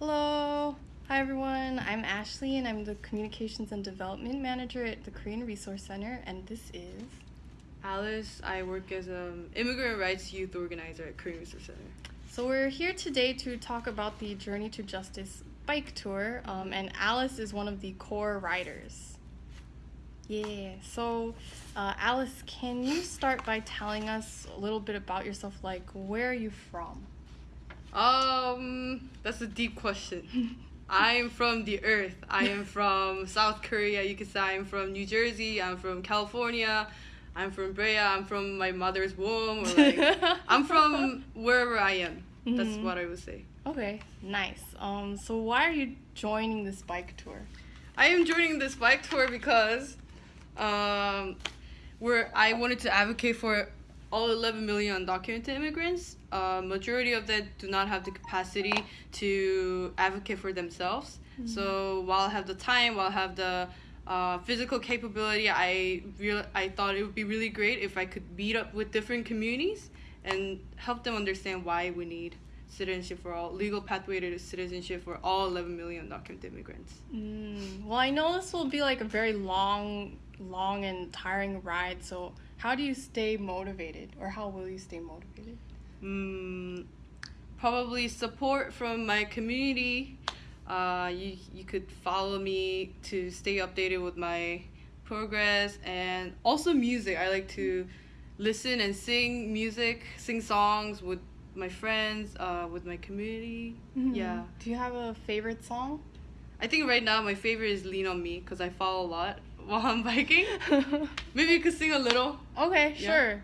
Hello. Hi, everyone. I'm Ashley, and I'm the Communications and Development Manager at the Korean Resource Center, and this is. Alice, I work as an immigrant rights youth organizer at Korean Resource Center. So, we're here today to talk about the Journey to Justice bike tour, um, and Alice is one of the core riders. Yeah, so uh, Alice, can you start by telling us a little bit about yourself? Like, where are you from? Um, that's a deep question. I'm from the earth. I am from South Korea. You could say I'm from New Jersey. I'm from California. I'm from Brea. I'm from my mother's womb. Or like, I'm from wherever I am. That's Mhm. what I would say. Okay, nice. Um, so why are you joining this bike tour? I am joining this bike tour because um, where I wanted to advocate for all 11 million undocumented immigrants. Uh, majority of them do not have the capacity to advocate for themselves. So while I have the time, while I have the uh, physical capability, I real I thought it would be really great if I could meet up with different communities and help them understand why we need citizenship for all, legal pathway to citizenship for all 11 million undocumented immigrants. Mm, well, I know this will be like a very long, long and tiring ride. So, how do you stay motivated, or how will you stay motivated? Mm, probably support from my community. Uh, you, you could follow me to stay updated with my progress and also music. I like to listen and sing music, sing songs with my friends, uh, with my community. Yeah. Do you have a favorite song? I think right now my favorite is Lean on Me because I fall a lot while I'm biking. Maybe you could sing a little. okay, Yeah. sure.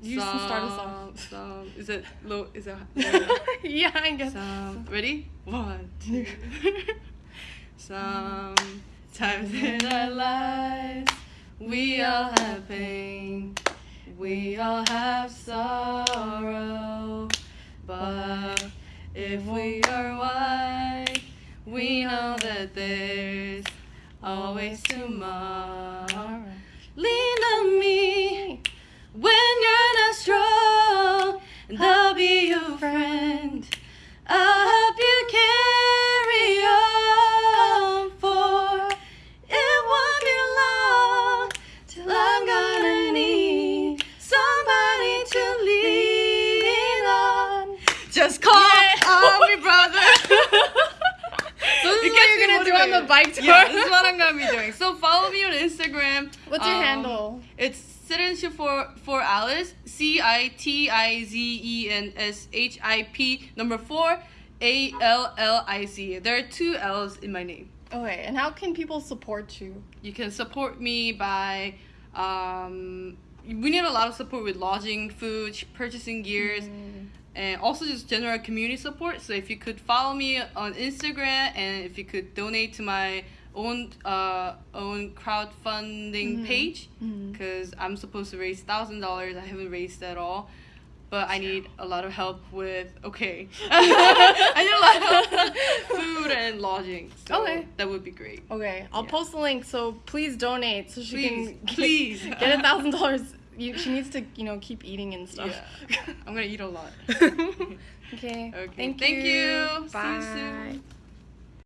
You can start us off. Some- some- is it low? Is it? yeah, I guess. Some, ready? One, two. Sometimes in our lives, we all have pain. We all have sorrow. But if we are white, we know that there's always tomorrow. Lean on me when you're not strong, and I'll be your friend. I'll help you carry on, for it won't be long till I'm gonna need somebody to lean on. Just call on me, brother. So this You is guys what are gonna do on the bike tour? Yeah, this is what I'm gonna be doing. So follow me on Instagram. What's your Um, handle? It's citizenship for for Alice. C I T I Z E N S H I P number four A L L I C. There are two L's in my name. Okay, and how can people support you? You can support me by. Um, we need a lot of support with lodging, food, purchasing gears, and also just general community support. So if you could follow me on Instagram and if you could donate to my own uh, own crowdfunding Mhm. page, because I'm supposed to raise thousand dollars. I haven't raised at all. But I need a lot of help with okay. I need a lot of help with food and lodging. So Okay. That would be great. Okay, I'll Yeah. post the link. So please donate so she Please, can please. get a thousand dollars. She needs to you know keep eating and stuff. Yeah. I'm gonna eat a lot. okay. Okay. Thank, Thank you. you. See you Bye. soon.